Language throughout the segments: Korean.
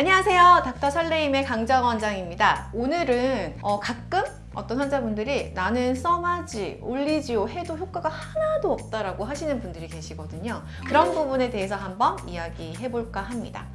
안녕하세요. 닥터 설레임의 강정 원장입니다. 오늘은 어, 가끔 어떤 환자분들이 나는 써마지, 올리지오 해도 효과가 하나도 없다라고 하시는 분들이 계시거든요. 그런 부분에 대해서 한번 이야기해 볼까 합니다.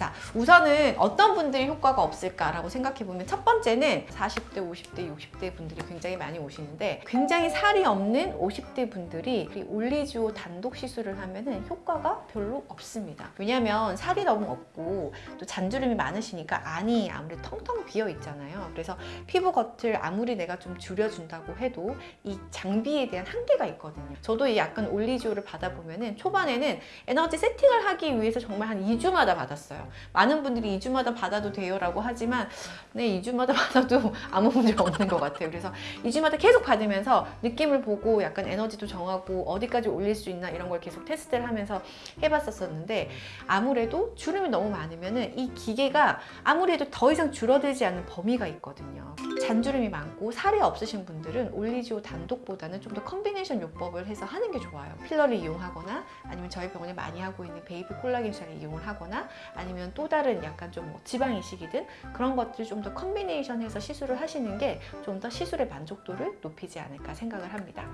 자, 우선은 어떤 분들이 효과가 없을까라고 생각해 보면 첫 번째는 40대, 50대, 60대 분들이 굉장히 많이 오시는데 굉장히 살이 없는 50대 분들이 이 올리지오 단독 시술을 하면 은 효과가 별로 없습니다. 왜냐하면 살이 너무 없고 또 잔주름이 많으시니까 안이 아무래도 텅텅 비어 있잖아요. 그래서 피부 겉을 아무리 내가 좀 줄여준다고 해도 이 장비에 대한 한계가 있거든요. 저도 이 약간 올리지오를 받아보면 은 초반에는 에너지 세팅을 하기 위해서 정말 한 2주마다 받았어요. 많은 분들이 2주마다 받아도 돼요 라고 하지만 네 2주마다 받아도 아무 문제 없는 것 같아요. 그래서 2주마다 계속 받으면서 느낌을 보고 약간 에너지도 정하고 어디까지 올릴 수 있나 이런 걸 계속 테스트를 하면서 해봤었는데 아무래도 주름이 너무 많으면 이 기계가 아무래도 더 이상 줄어들지 않는 범위가 있거든요 잔주름이 많고 살이 없으신 분들은 올리지오 단독보다는 좀 더 combination 요법을 해서 하는 게 좋아요 필러를 이용하거나 아니면 저희 병원에 많이 하고 있는 베이비 콜라겐 주사를 이용을 하거나 아니면 또 다른 약간 좀 뭐 지방 이식이든 그런 것들 좀더 combination 해서 시술을 하시는 게 좀 더 시술의 만족도를 높이지 않을까 생각을 합니다.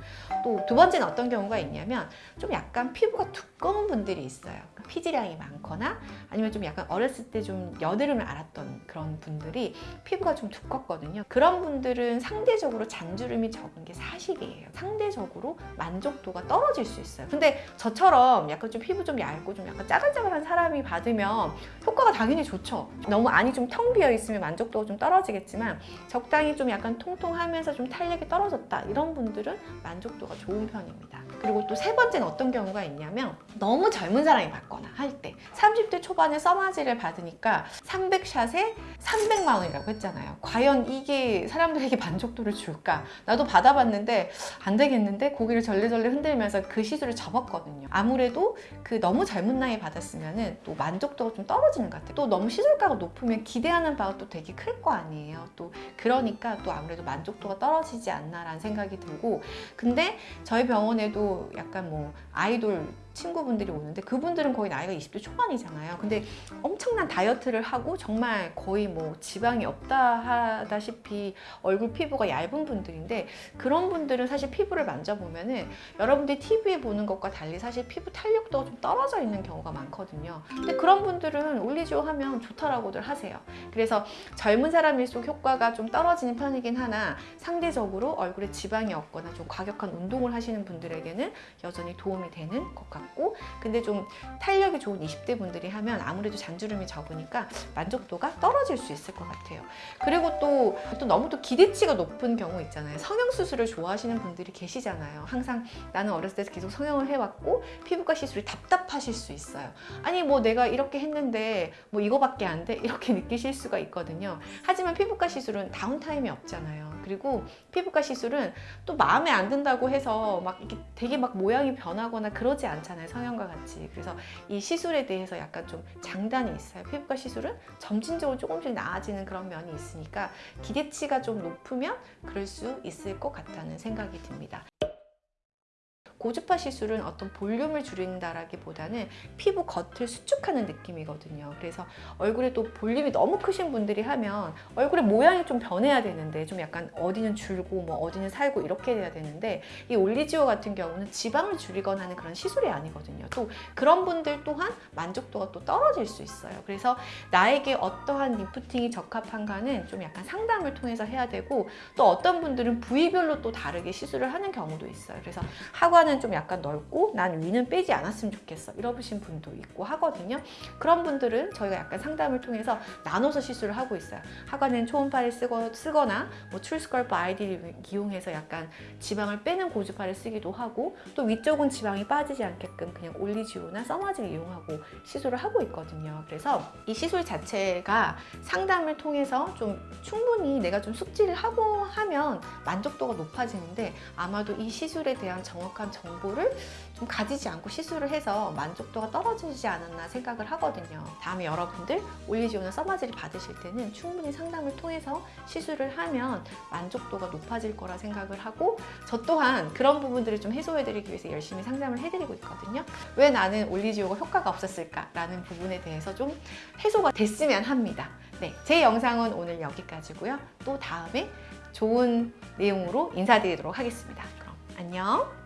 또 두 번째는 어떤 경우가 있냐면 좀 약간 피부가 두꺼운 분들이 있어요. 피지량이 많거나 아니면 좀 약간 어렸을 때 좀 여드름을 앓았던 그런 분들이 피부가 좀 두껍거든요. 그런 분들은 상대적으로 잔주름이 적은 게 사실이에요. 상대적으로 만족도가 떨어질 수 있어요. 근데 저처럼 약간 좀 피부 좀 얇고 좀 약간 짜글짜글한 사람이 받으면 효과가 당연히 좋죠. 너무 안이 좀 텅 비어 있으면 만족도가 좀 떨어지겠지만 적당히 좀 약간 통통하면서 좀 탄력이 떨어졌다 이런 분들은 만족도가 좋은 편입니다. 그리고 또 세 번째는 어떤 경우가 있냐면 너무 젊은 사람이 받거나 할 때 30대 초반에 써마지를 받으니까 300샷에 300만 원이라고 했잖아요. 과연 이게 사람들에게 만족도를 줄까? 나도 받아봤는데 안 되겠는데 고개를 절레절레 흔들면서 그 시술을 접었거든요. 아무래도 그 너무 젊은 나이에 받았으면 또 만족도가 좀 떨어지는 것 같아요. 또 너무 시술가가 높으면 기대하는 바가 또 되게 클 거 아니에요. 또 그러니까 또 아무래도 만족도가 떨어지지 않나라는 생각이 들고 근데 저희 병원에도 약간 뭐 아이돌 친구분들이 오는데 그분들은 거의 나이가 20대 초반이잖아요. 근데 엄청난 다이어트를 하고 정말 거의 뭐 지방이 없다 하다시피 얼굴 피부가 얇은 분들인데 그런 분들은 사실 피부를 만져보면 은 여러분들이 TV에 보는 것과 달리 사실 피부 탄력도가 좀 떨어져 있는 경우가 많거든요. 근데 그런 분들은 올리지오 하면 좋다라고들 하세요. 그래서 젊은 사람일수록 효과가 좀 떨어지는 편이긴 하나 상대적으로 얼굴에 지방이 없거나 좀 과격한 운동을 하시는 분들에게는 여전히 도움이 되는 것 같고 같고 근데 좀 탄력이 좋은 20대 분들이 하면 아무래도 잔주름이 적으니까 만족도가 떨어질 수 있을 것 같아요. 그리고 또, 또 너무 또 기대치가 높은 경우 있잖아요. 성형수술을 좋아하시는 분들이 계시잖아요. 항상 나는 어렸을 때 계속 성형을 해왔고 피부과 시술이 답답하실 수 있어요. 아니 뭐 내가 이렇게 했는데 뭐 이거밖에 안 돼? 이렇게 느끼실 수가 있거든요. 하지만 피부과 시술은 다운타임이 없잖아요 그리고 피부과 시술은 또 마음에 안 든다고 해서 막 이렇게 되게 막 모양이 변하거나 그러지 않잖아요 성형과 같이. 그래서 이 시술에 대해서 약간 좀 장단이 있어요. 피부과 시술은 점진적으로 조금씩 나아지는 그런 면이 있으니까 기대치가 좀 높으면 그럴 수 있을 것 같다는 생각이 듭니다 고주파 시술은 어떤 볼륨을 줄인다라기보다는 피부 겉을 수축하는 느낌이거든요. 그래서 얼굴에 또 볼륨이 너무 크신 분들이 하면 얼굴의 모양이 좀 변해야 되는데 좀 약간 어디는 줄고 뭐 어디는 살고 이렇게 돼야 되는데 이 올리지오 같은 경우는 지방을 줄이거나 하는 그런 시술이 아니거든요. 또 그런 분들 또한 만족도가 또 떨어질 수 있어요. 그래서 나에게 어떠한 리프팅이 적합한가는 좀 약간 상담을 통해서 해야 되고 또 어떤 분들은 부위별로 또 다르게 시술을 하는 경우도 있어요. 그래서 하관 하관은 좀 약간 넓고 난 위는 빼지 않았으면 좋겠어. 이러신 분도 있고 하거든요. 그런 분들은 저희가 약간 상담을 통해서 나눠서 시술을 하고 있어요. 하관은 초음파를 쓰거, 쓰거나 뭐 트루스컬프 아이디를 이용해서 약간 지방을 빼는 고주파를 쓰기도 하고 또 위쪽은 지방이 빠지지 않게끔 그냥 올리지오나 써마지를 이용하고 시술을 하고 있거든요. 그래서 이 시술 자체가 상담을 통해서 좀 충분히 내가 좀 숙지를 하고 하면 만족도가 높아지는데 아마도 이 시술에 대한 정확한 정보를 좀 가지지 않고 시술을 해서 만족도가 떨어지지 않았나 생각을 하거든요. 다음에 여러분들 올리지오나 써마지를 받으실 때는 충분히 상담을 통해서 시술을 하면 만족도가 높아질 거라 생각을 하고 저 또한 그런 부분들을 좀 해소해 드리기 위해서 열심히 상담을 해드리고 있거든요. 왜 나는 올리지오가 효과가 없었을까 라는 부분에 대해서 좀 해소가 됐으면 합니다. 네, 제 영상은 오늘 여기까지고요. 또 다음에 좋은 내용으로 인사드리도록 하겠습니다. 그럼 안녕.